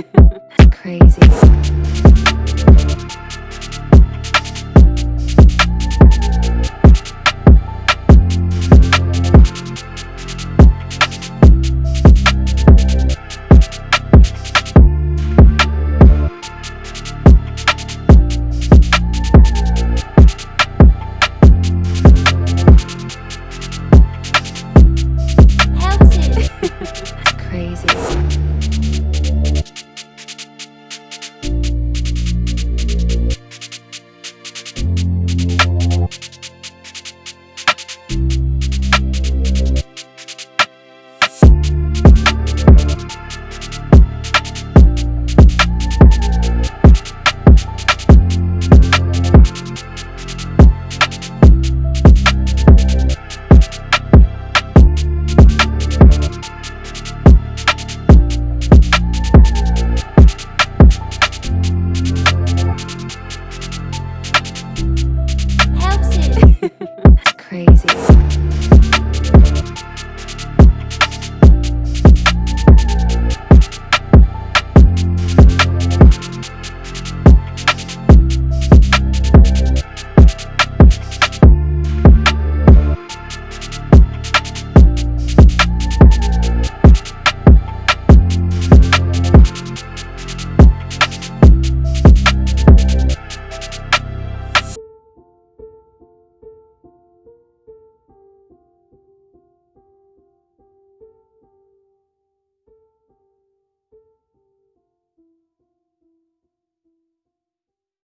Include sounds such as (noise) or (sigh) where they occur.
(laughs) Crazy. easy.